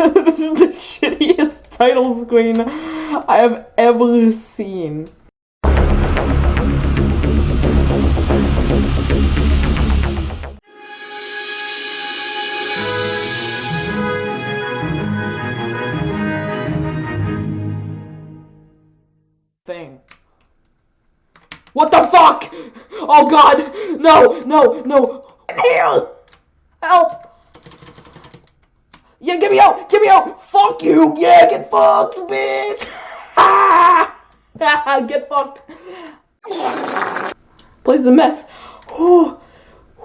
this is the shittiest title screen I have ever seen. Thing. What the fuck? Oh god! No, no, no! Help! Help! Yeah, get me out! Get me out! Fuck you! Yeah, get fucked, bitch! get fucked! Place a mess. Whoo,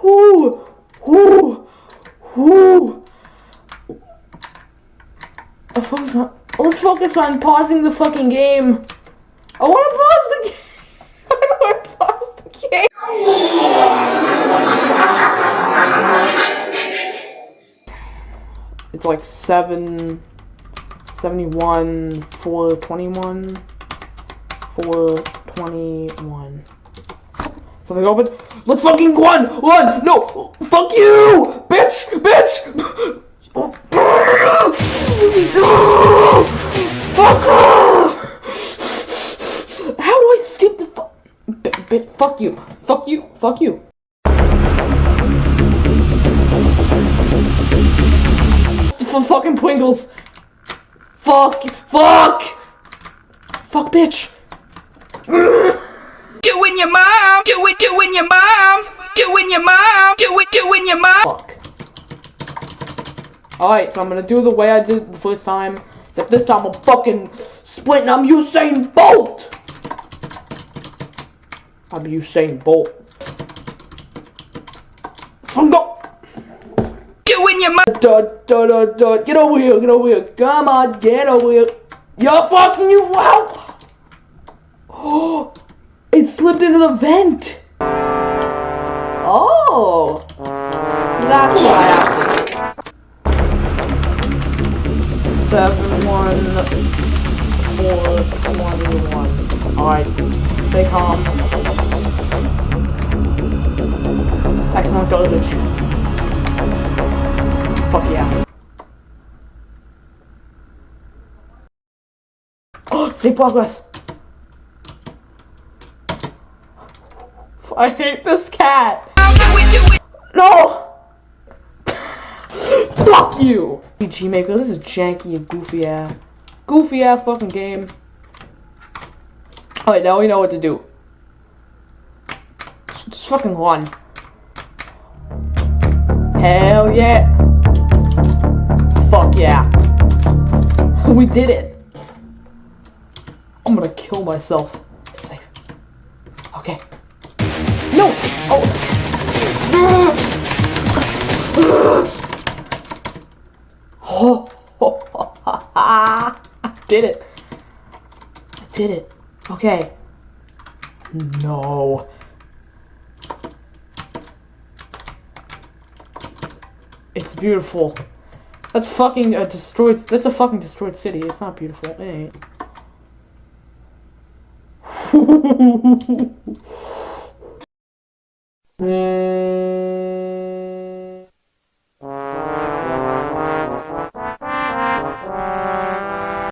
whoo, whoo, whoo. Focus on. Let's focus on pausing the fucking game. I want to pause the game. I want to pause the game. It's like 7, 71, 421, 421. Something open. Let's fucking run! Run! No! Fuck you! Bitch! Bitch! Fuck! How do I skip the fuck? Bit, fuck you. Fuck you. Fuck you. For fucking Pringles. Fuck. Fuck. Fuck, bitch. Doing your mom, do it, doing your mom, doing your mom, do it, doing your mom. Fuck. Alright, so I'm gonna do the way I did it the first time. Except this time I'm fucking splitting. I'm Usain Bolt! I'm Usain Bolt. I'm go. Your. Get over here, get over here. Come on, get over here. You're fucking you out! Oh, it slipped into the vent. Oh, that's why. I to. Seven, one, four, twenty-one. All right, stay calm. Excellent garbage. Fuck Progress. I hate this cat. No! Fuck you! RPG Maker, this is janky and goofy ass. Goofy ass fucking game. Alright, now we know what to do. Just fucking run. Hell yeah! Fuck yeah. We did it! I'm gonna kill myself. Safe. Okay. No! Oh! Oh! I did it. I did it. Okay. No. It's beautiful. That's fucking a destroyed. That's a fucking destroyed city. It's not beautiful. It ain't. Mm-hmm.